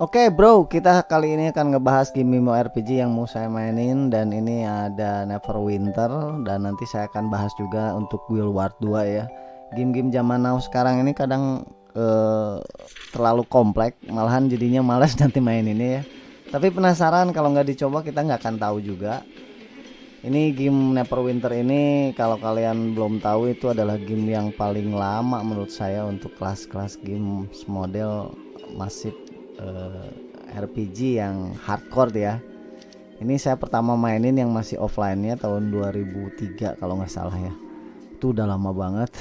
Oke bro, kita kali ini akan ngebahas game Mimo RPG yang mau saya mainin dan ini ada Neverwinter dan nanti saya akan bahas juga untuk Guild Wars 2 ya. Game-game zaman now sekarang ini kadang eh, terlalu kompleks, malahan jadinya malas nanti main ini ya. Tapi penasaran kalau nggak dicoba kita nggak akan tahu juga. Ini game Neverwinter ini kalau kalian belum tahu itu adalah game yang paling lama menurut saya untuk kelas-kelas game model masif uh, eh, RPG yang hardcore ya ini saya pertama mainin yang masih offline nya tahun 2003 kalau nggak salah ya. Itu udah lama banget.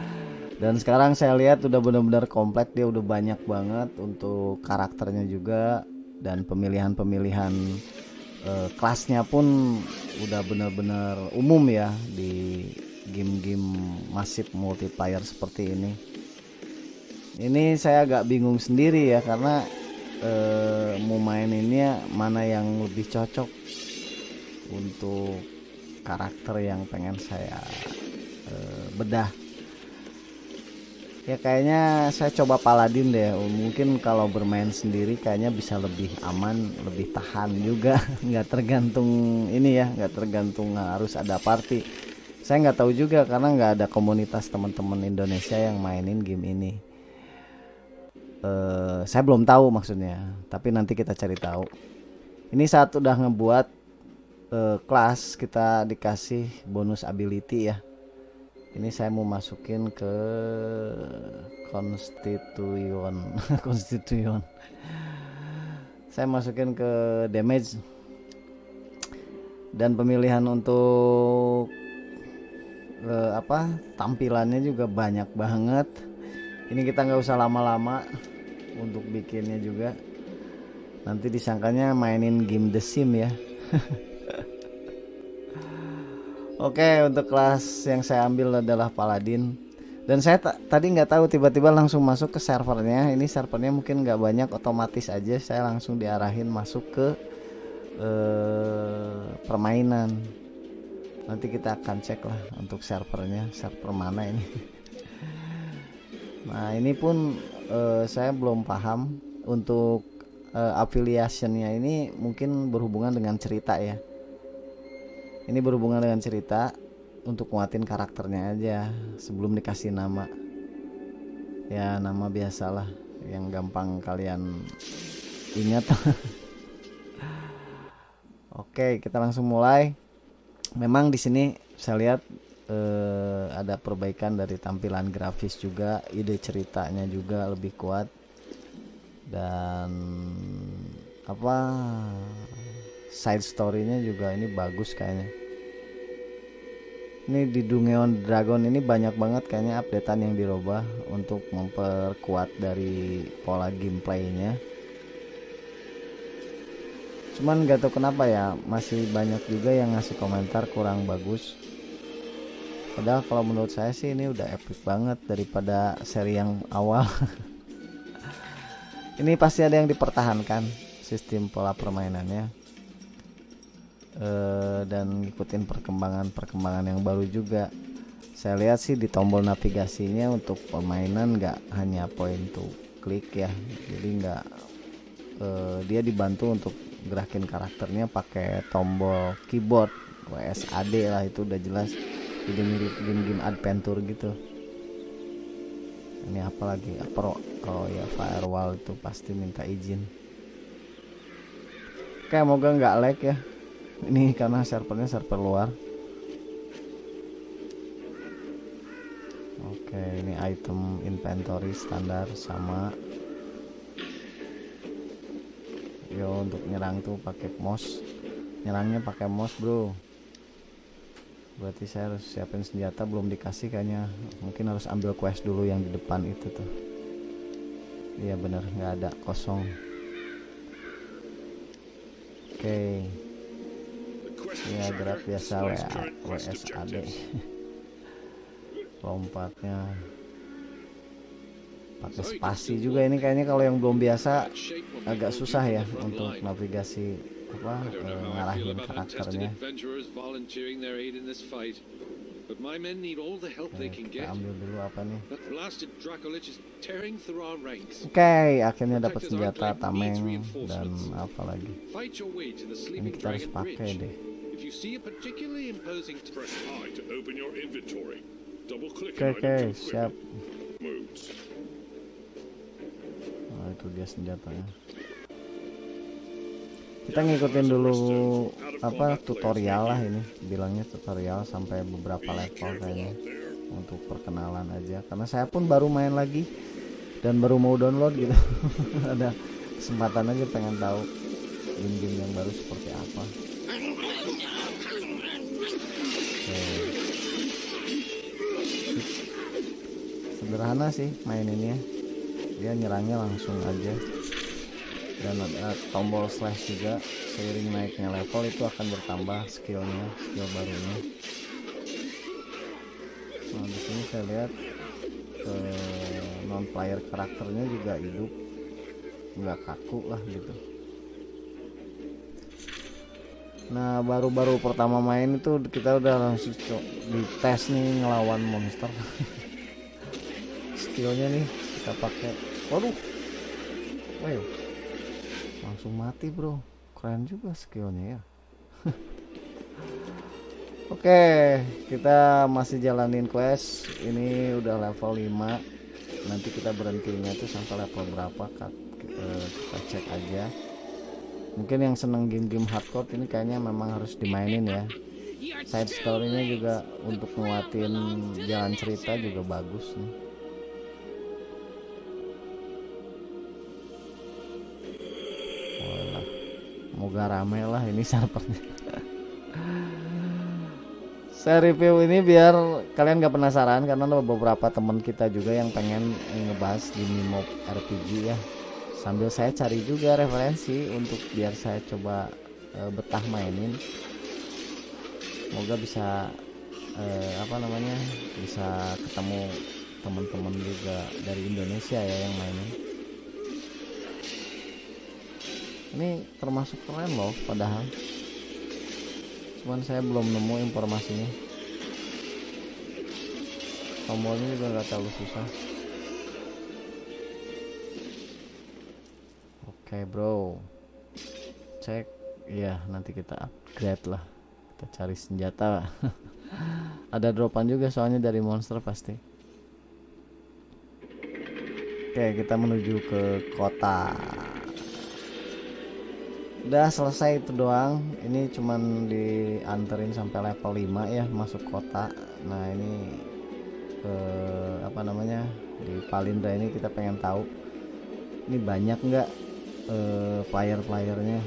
Dan sekarang saya lihat udah benar-benar kompleks dia udah banyak banget untuk karakternya juga dan pemilihan-pemilihan uh, kelasnya pun udah benar-benar umum ya di game-game masif multiplayer seperti ini. Ini saya agak bingung sendiri ya karena eh, mau maininnya mana yang lebih cocok untuk karakter yang pengen saya eh, bedah. Ya kayaknya saya coba paladin deh. Mungkin kalau bermain sendiri kayaknya bisa lebih aman lebih tahan juga. Nggak tergantung ini ya nggak tergantung harus ada party. Saya nggak tahu juga karena nggak ada komunitas teman-teman Indonesia yang mainin game ini uh, saya belum tahu maksudnya tapi nanti kita cari tahu. Ini saat udah ngebuat uh, kelas kita dikasih bonus ability ya. Ini saya mau masukin ke konstituyon konstituyon saya masukin ke damage. Dan pemilihan untuk uh, apa tampilannya juga banyak banget. Ini kita nggak usah lama-lama untuk bikinnya juga. Nanti disangkanya mainin game The Sim ya. Oke untuk kelas yang saya ambil adalah Paladin. Dan saya tadi nggak tahu tiba-tiba langsung masuk ke servernya. Ini servernya mungkin nggak banyak otomatis aja saya langsung diarahin masuk ke eh, permainan. Nanti kita akan cek lah untuk servernya server mana ini. Nah ini pun uh, saya belum paham untuk uh, affiliationnya ini mungkin berhubungan dengan cerita ya. Ini berhubungan dengan cerita untuk nguatin karakternya aja sebelum dikasih nama. Ya nama biasalah yang gampang kalian ingat. Oke kita langsung mulai. Memang di sini saya lihat eh, ada perbaikan dari tampilan grafis juga ide ceritanya juga lebih kuat. Dan apa side storynya juga ini bagus kayaknya. Ini di Dungeon Dragon ini banyak banget kayaknya updatean yang dirubah untuk memperkuat dari pola gameplaynya. Cuman gak tahu kenapa ya masih banyak juga yang ngasih komentar kurang bagus padahal kalau menurut saya sih ini udah epic banget daripada seri yang awal. Ini pasti ada yang dipertahankan sistem pola permainannya. E, dan ngikutin perkembangan-perkembangan yang baru juga. Saya lihat sih di tombol navigasinya untuk permainan nggak hanya point to klik ya. Jadi nggak e, dia dibantu untuk gerakin karakternya pakai tombol keyboard WSAD lah itu udah jelas jadi mirip game-game adventure gitu. Ini apa lagi? Apa oh ya firewall itu pasti minta izin. Kayak moga nggak lag ya. Ini karena servernya server luar. Oke ini item inventory standar sama. Yo untuk nyerang tuh pakai mouse. Nyerangnya pakai mouse bro berarti saya harus siapin senjata belum dikasih kayaknya. Mungkin harus ambil quest dulu yang di depan itu tuh. Iya bener nggak ada kosong. Oke. Okay. ya gerak biasa WA, WSAD lompatnya. Pakai spasi juga ini kayaknya kalau yang belum biasa agak susah ya untuk navigasi apa uh, ngarahin karakternya But my men need all the help they can kita get. ambil dulu apa nih That blasted Dracolich is tearing through our ranks. oke akhirnya dapat senjata tameng dan apa lagi Fight your way to the ini Sleeping kita harus Dragon pakai Bridge. deh If you see a particularly imposing Press I to open your inventory. Double click oke on oke items and siap modes. Nah, itu dia senjatanya. Kita ngikutin dulu apa tutorial lah ini, bilangnya tutorial sampai beberapa Be level kayaknya untuk perkenalan aja. Karena saya pun baru main lagi dan baru mau download gitu. Ada kesempatan aja pengen tahu game-game yang baru seperti apa. Sederhana sih maininnya dia nyerangnya langsung aja dan ada tombol slash juga seiring naiknya level itu akan bertambah skillnya skill barunya. Nah di sini saya lihat non player karakternya juga hidup. Nggak kaku lah gitu. Nah baru-baru pertama main itu kita udah langsung co- dites nih ngelawan monster. Skillnya nih kita pakai. Waduh. Wow langsung mati bro. Keren juga skillnya ya. Oke kita masih jalanin quest. Ini udah level 5 nanti kita berhentinya tuh sampai level berapa kita, kita cek aja. Mungkin yang seneng game-game hardcore ini kayaknya memang harus dimainin ya. Side story-nya juga untuk nguatin jalan cerita juga bagus nih moga rame lah ini servernya. Saya review ini biar kalian gak penasaran karena ada beberapa teman kita juga yang pengen ngebahas di Mimob RPG ya. Sambil saya cari juga referensi untuk biar saya coba eh, betah mainin. Semoga bisa eh, apa namanya bisa ketemu teman-teman juga dari Indonesia ya yang mainin. Ini termasuk keren loh padahal. Cuman saya belum nemu informasinya. Tombolnya juga nggak terlalu susah. Oke bro. Cek. Ya nanti kita upgrade lah. Kita cari senjata. Ada dropan juga soalnya dari monster pasti. Oke kita menuju ke kota udah selesai itu doang. Ini cuman dianterin sampai level 5 ya masuk kota. Nah ini ke apa namanya di Palindra ini kita pengen tahu ini banyak nggak eh, player-playernya?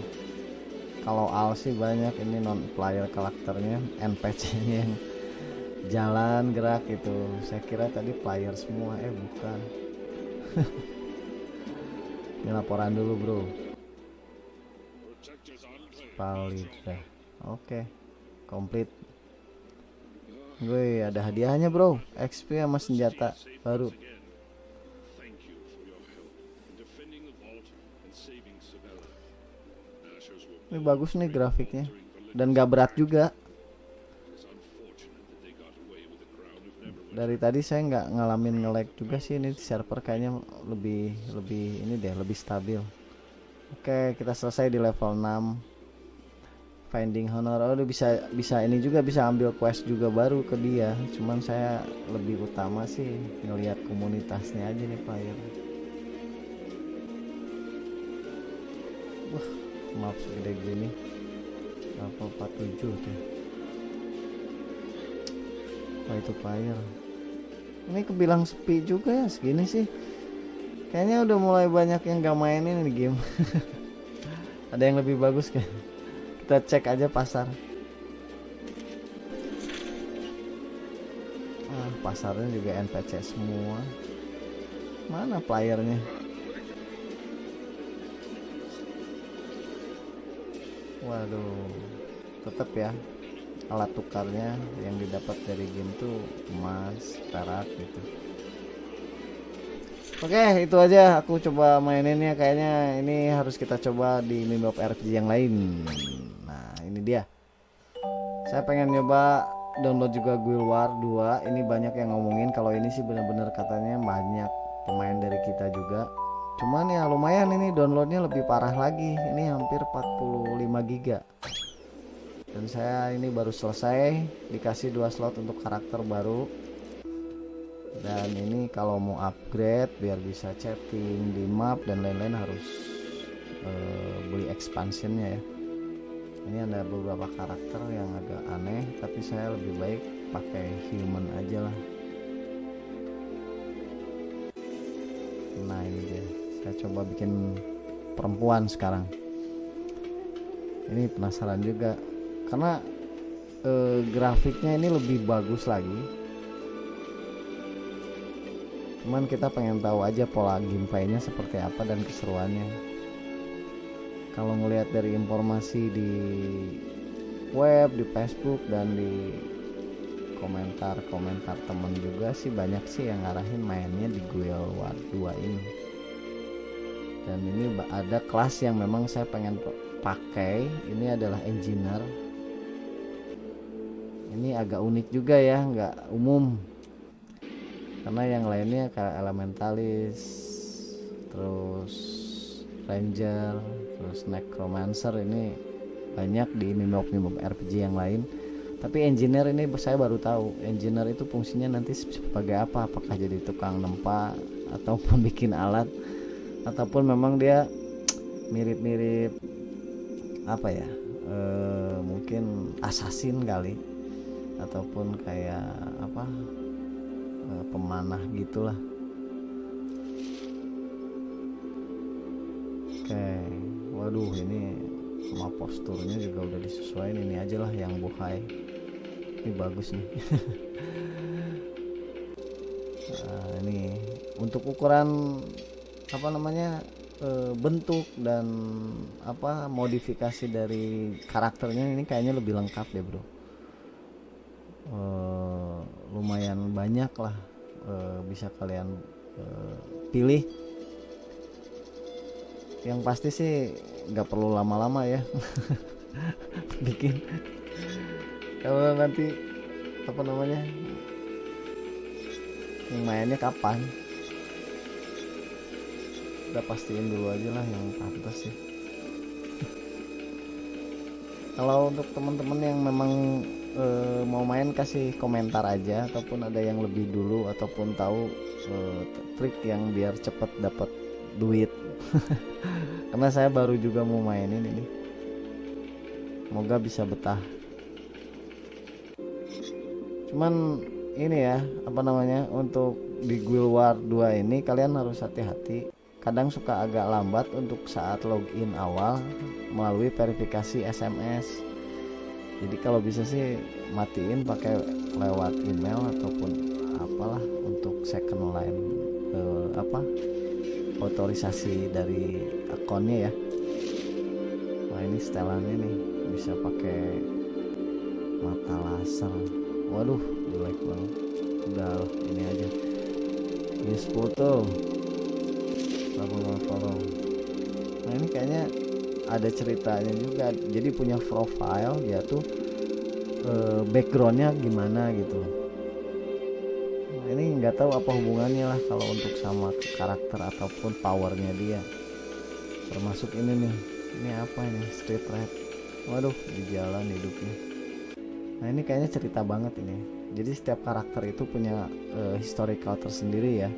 Kalau Al sih banyak ini non player karakternya NPC nya yang jalan gerak itu saya kira tadi player semua eh bukan. Ini laporan dulu bro Play. Palida. Oke, komplit. Gue ada hadiahnya bro, XP sama senjata baru. Ini bagus nih grafiknya dan gak berat juga. Dari tadi saya nggak ngalamin nge-lag juga sih ini server kayaknya lebih lebih ini deh lebih stabil. Oke, kita selesai di level 6. Finding Honor. Oh, bisa bisa ini juga bisa ambil quest juga baru ke dia. Cuman saya lebih utama sih ngelihat komunitasnya aja nih player. Wah, maaf segede gini. Level 47 tuh. Wah, itu player. Ini kebilang sepi juga ya segini sih. Kayaknya udah mulai banyak yang gak mainin ini game. Ada yang lebih bagus kan? Kita cek aja pasar. Ah, pasarnya juga NPC semua. Mana playernya? Waduh, tetap ya alat tukarnya yang didapat dari game tuh emas, perak gitu. Oke, itu aja aku coba maininnya kayaknya ini harus kita coba di Mimop RPG yang lain. Ini dia. Saya pengen nyoba download juga Guild War 2 ini banyak yang ngomongin kalau ini sih bener-bener katanya banyak pemain dari kita juga. Cuman ya lumayan ini downloadnya lebih parah lagi. Ini hampir 45 giga. Dan saya ini baru selesai dikasih dua slot untuk karakter baru. Dan ini kalau mau upgrade biar bisa chatting di map dan lain-lain harus eh, beli expansionnya ya ini ada beberapa karakter yang agak aneh tapi saya lebih baik pakai human aja lah. Nah ini dia. Saya coba bikin perempuan sekarang. Ini penasaran juga. Karena eh, grafiknya ini lebih bagus lagi. Cuman kita pengen tahu aja pola gameplaynya seperti apa dan keseruannya kalau ngelihat dari informasi di web di Facebook dan di komentar-komentar temen juga sih banyak sih yang ngarahin mainnya di Guild War 2 ini. Dan ini ada kelas yang memang saya pengen pakai. Ini adalah engineer. Ini agak unik juga ya nggak umum. Karena yang lainnya kayak elementalis terus ranger terus necromancer ini banyak di mimop RPG yang lain. Tapi engineer ini saya baru tahu engineer itu fungsinya nanti sebagai apa? Apakah jadi tukang nempa ataupun bikin alat? Ataupun memang dia mirip-mirip apa ya e, mungkin assassin kali. Ataupun kayak apa Eh, pemanah gitulah. Oke waduh ini sama posturnya juga udah disesuaikan ini aja lah yang bukai ini bagus nih. Nah, ini untuk ukuran apa namanya e, bentuk dan apa modifikasi dari karakternya ini kayaknya lebih lengkap deh bro. Uh, lumayan banyak lah uh, bisa kalian uh, pilih. Yang pasti sih nggak perlu lama-lama ya. Bikin. Kalau nanti apa namanya yang mainnya kapan? Udah pastiin dulu aja lah yang pantas sih. Kalau untuk teman-teman yang memang e, mau main kasih komentar aja ataupun ada yang lebih dulu ataupun tahu e, trik yang biar cepet dapat duit. Karena saya baru juga mau mainin ini. Semoga bisa betah. Cuman ini ya apa namanya untuk di Guild War 2 ini kalian harus hati-hati. Kadang suka agak lambat untuk saat login awal melalui verifikasi SMS jadi kalau bisa sih matiin pakai lewat email ataupun apalah untuk second line eh, apa otorisasi dari akunnya ya. Wah ini setelannya nih bisa pakai mata laser. Waduh jelek banget. Udah ini aja. Use foto lalu follow. Nah ini kayaknya ada ceritanya juga. Jadi punya profile dia tuh e, backgroundnya gimana gitu nggak tahu apa hubungannya lah kalau untuk sama karakter ataupun powernya dia. Termasuk ini nih. Ini apa ini? Street red waduh di jalan hidupnya. Nah ini kayaknya cerita banget ini. Jadi setiap karakter itu punya e, historical tersendiri ya.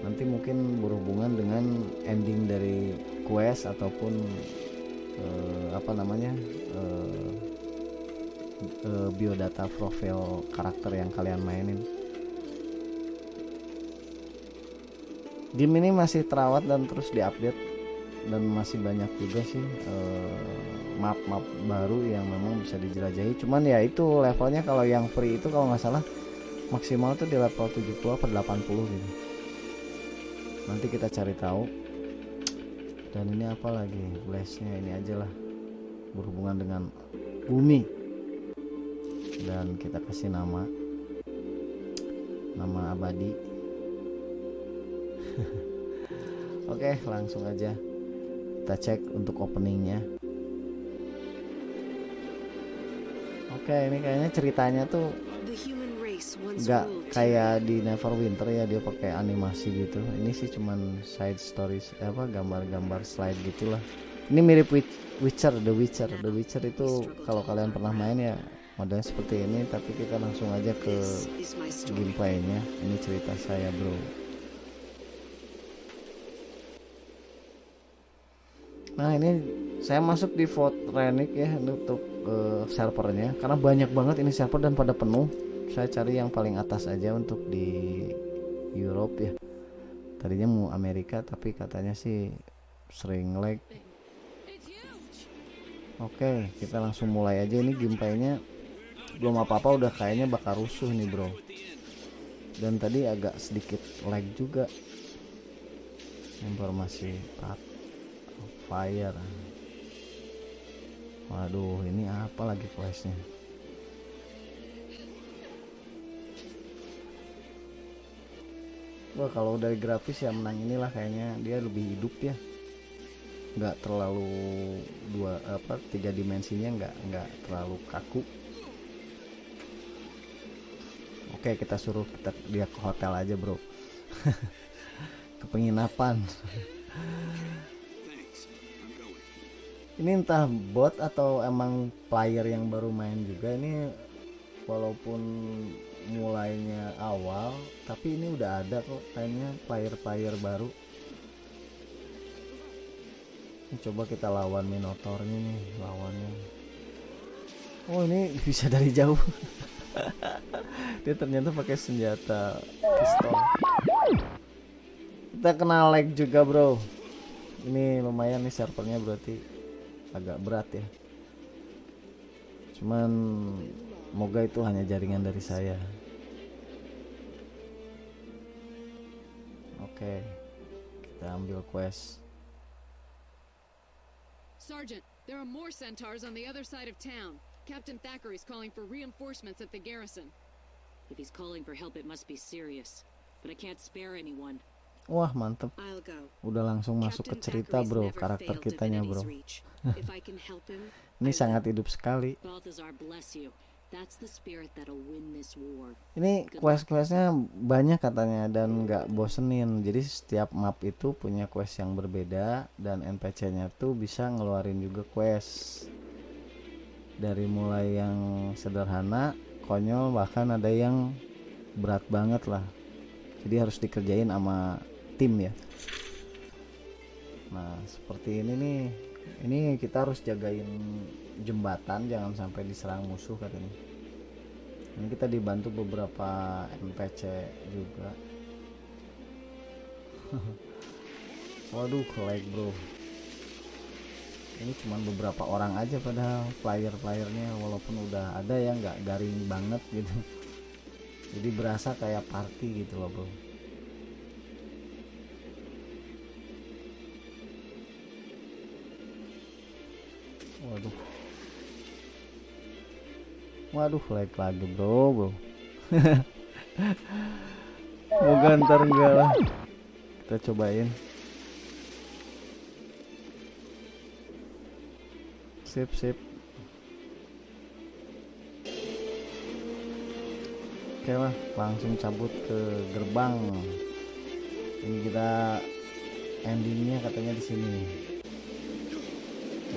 Nanti mungkin berhubungan dengan ending dari quest ataupun uh, apa namanya uh, uh, biodata profil karakter yang kalian mainin game ini masih terawat dan terus diupdate. Dan masih banyak juga sih map-map uh, baru yang memang bisa dijelajahi. Cuman ya itu levelnya kalau yang free itu kalau nggak salah maksimal tuh di level 70 atau 80 gitu. Nanti kita cari tahu. Dan ini apa lagi? Flashnya ini aja lah. Berhubungan dengan bumi. Dan kita kasih nama. Nama abadi oke langsung aja kita cek untuk openingnya oke ini kayaknya ceritanya tuh nggak kayak di Neverwinter ya dia pakai animasi gitu. Ini sih cuman side stories eh, apa gambar-gambar slide gitulah. Ini mirip Witch- Witcher, The Witcher. The Witcher itu kalau kalian pernah main ya modelnya seperti ini tapi kita langsung aja ke gameplaynya. Ini cerita saya, Bro. Nah, ini saya masuk di vote Renick ya untuk eh, servernya karena banyak banget ini server dan pada penuh. Saya cari yang paling atas aja untuk di Europe ya. Tadinya mau Amerika tapi katanya sih sering lag. Oke, kita langsung mulai aja ini gameplaynya belum apa-apa udah kayaknya bakal rusuh nih bro dan tadi agak sedikit lag juga informasi fire. Waduh ini apa lagi questnya Wah kalau dari grafis ya menang inilah kayaknya. Dia lebih hidup ya. Nggak terlalu dua apa tiga dimensinya nggak nggak terlalu kaku. Oke kita suruh kita dia ke hotel aja bro. Ke penginapan ini entah bot atau emang player yang baru main juga ini walaupun mulainya awal tapi ini udah ada kok kayaknya player-player baru. Ini coba kita lawan minotaurnya nih lawannya. Oh ini bisa dari jauh. Dia ternyata pakai senjata pistol. Kita kena lag juga bro. Ini lumayan nih servernya berarti agak berat ya cuman moga itu hanya jaringan dari saya oke kita ambil quest Sergeant, there are more centaurs on the other side of town. Captain Thackeray's calling for reinforcements at the garrison. If he's calling for help, it must be serious. But I can't spare anyone. Wah mantep. Udah langsung masuk ke cerita bro. karakter kitanya bro. ini sangat hidup sekali. Ini quest-questnya banyak katanya dan nggak bosenin. Jadi setiap map itu punya quest yang berbeda dan NPC-nya tuh bisa ngeluarin juga quest. Dari mulai yang sederhana konyol bahkan ada yang berat banget lah. Jadi harus dikerjain sama tim ya. Nah seperti ini nih. Ini kita harus jagain jembatan jangan sampai diserang musuh katanya. Ini kita dibantu beberapa NPC juga. Waduh lag bro. Ini cuman beberapa orang aja padahal player-playernya walaupun udah ada yang nggak garing banget gitu. Jadi berasa kayak party gitu loh bro waduh. Waduh lag lagi bro bro. Moga ntar enggak lah. Kita cobain. Sip sip. Oke lah langsung cabut ke gerbang. Ini kita endingnya katanya di sini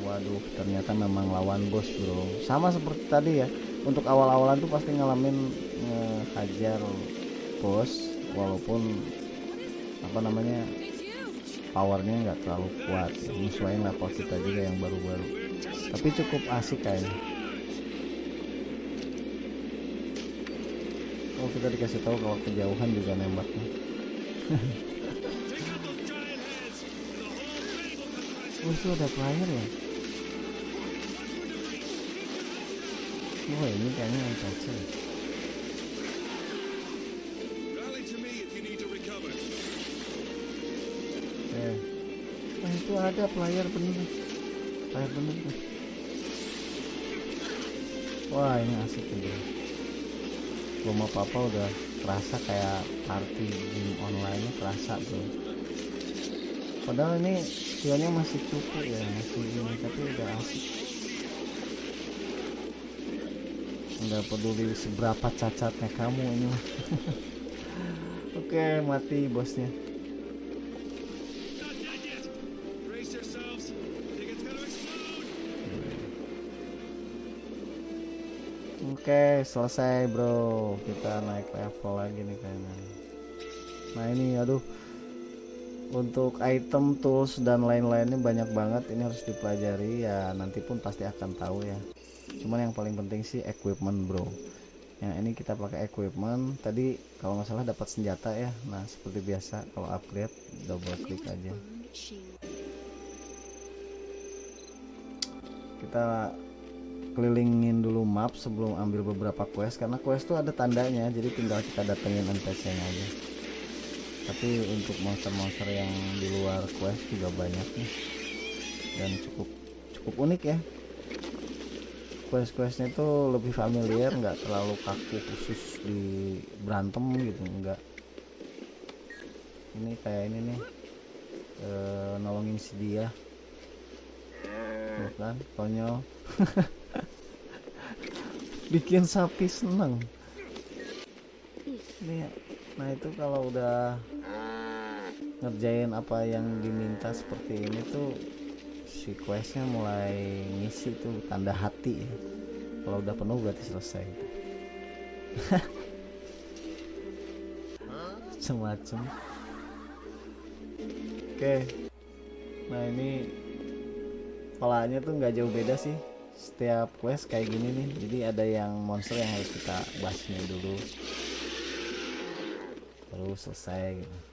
waduh ternyata memang lawan bos bro. Sama seperti tadi ya untuk awal-awalan tuh pasti ngalamin ngehajar bos walaupun apa namanya powernya nggak terlalu kuat. Menyesuaikan level kita juga yang baru-baru. Tapi cukup asik kayaknya. Oh kita dikasih tahu kalau kejauhan juga nembaknya. Itu ada player ya Eh. Itu ada player bener. Player bener tuh. Wah, ini asik ini. Belum apa-apa udah kerasa kayak party game online kerasa bro. Padahal ini skillnya masih cukup ya, masih ini tapi udah asik. Nggak peduli seberapa cacatnya kamu ini oke mati bosnya. Oke, selesai bro. Kita naik level lagi nih kayaknya. Nah ini, aduh, untuk item, tools dan lain-lainnya banyak banget. Ini harus dipelajari ya. Nanti pun pasti akan tahu ya. Cuman yang paling penting sih equipment bro. Yang ini kita pakai equipment. Tadi kalau nggak salah dapat senjata ya. Nah seperti biasa kalau upgrade double klik aja. Kita kelilingin dulu map sebelum ambil beberapa quest karena quest tuh ada tandanya jadi tinggal kita datengin NPC nya aja tapi untuk monster-monster yang di luar quest juga banyak nih dan cukup cukup unik ya quest-questnya tuh lebih familiar nggak terlalu kaku khusus di berantem gitu enggak ini kayak ini nih eh, nolongin si dia. Tuh kan konyol. Bikin sapi seneng. Ini nah itu kalau udah ngerjain apa yang diminta seperti ini tuh si questnya mulai ngisi tuh tanda hati ya. kalau udah penuh berarti selesai. Semacam. Oke. Nah ini polanya tuh nggak jauh beda sih. Setiap quest kayak gini nih. Jadi ada yang monster yang harus kita basmi dulu. Baru selesai gitu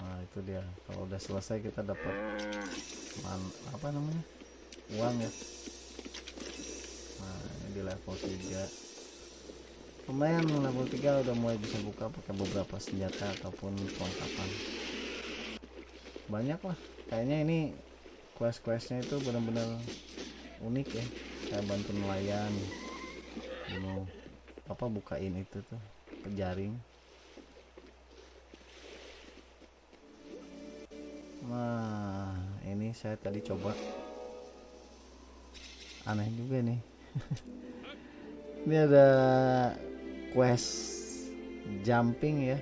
nah itu dia. Kalau udah selesai kita dapat man apa namanya? Uang ya. Nah ini di level 3 lumayan level 3 udah mulai bisa buka pakai beberapa senjata ataupun perlengkapan banyak lah kayaknya ini quest-questnya itu benar-benar unik ya. Kayak bantu nelayan mau apa bukain itu tuh jaring nah ini saya tadi coba. Aneh juga nih. Ini ada quest jumping ya.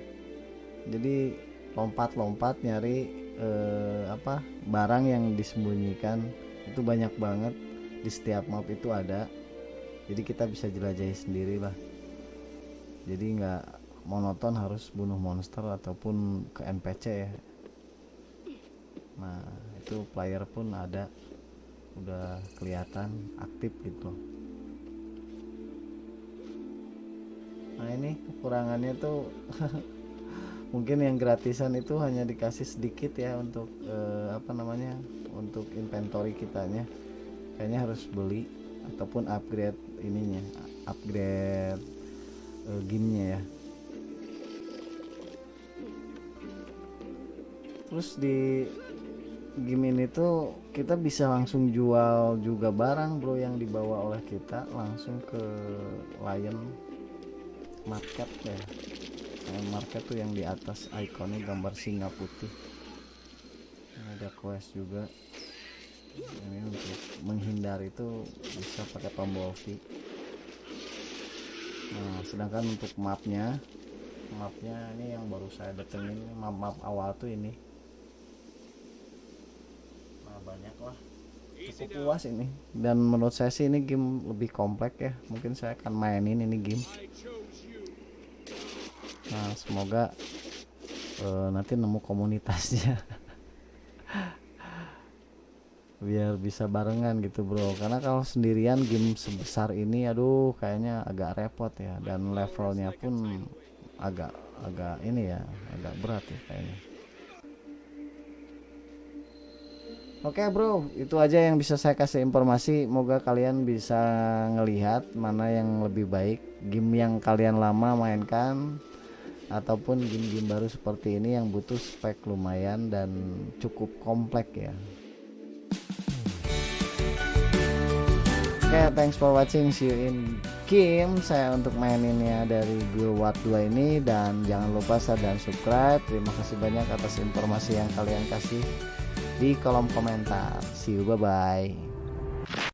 Jadi lompat-lompat nyari eh, apa barang yang disembunyikan. Itu banyak banget. Di setiap map itu ada. Jadi kita bisa jelajahi sendiri lah. Jadi nggak monoton harus bunuh monster ataupun ke NPC ya nah itu player pun ada. Udah kelihatan aktif gitu. Nah ini kekurangannya tuh mungkin yang gratisan itu hanya dikasih sedikit ya untuk eh, apa namanya untuk inventory kitanya. Kayaknya harus beli ataupun upgrade ininya upgrade eh, gamenya ya. Terus di game ini tuh kita bisa langsung jual juga barang bro yang dibawa oleh kita langsung ke Lion Market ya. Lion Market tuh yang di atas ikonnya gambar singa putih. Ada quest juga. Ini untuk menghindar itu bisa pakai tombol V. Nah sedangkan untuk mapnya mapnya ini yang baru saya datengin map-map awal tuh ini banyak lah. Cukup puas ini. Dan menurut saya sih ini game lebih kompleks ya. Mungkin saya akan mainin ini game. Nah semoga eh, nanti nemu komunitasnya. Biar bisa barengan gitu bro. Karena kalau sendirian game sebesar ini aduh kayaknya agak repot ya. Dan levelnya pun agak agak ini ya agak berat ya kayaknya Oke bro, itu aja yang bisa saya kasih informasi. Moga kalian bisa ngelihat mana yang lebih baik, game yang kalian lama mainkan ataupun game-game baru seperti ini yang butuh spek lumayan dan cukup kompleks ya. Oke, thanks for watching. See you in game. Saya untuk maininnya dari Guild Wars 2 ini dan jangan lupa share dan subscribe. Terima kasih banyak atas informasi yang kalian kasih di kolom komentar. See you, bye bye.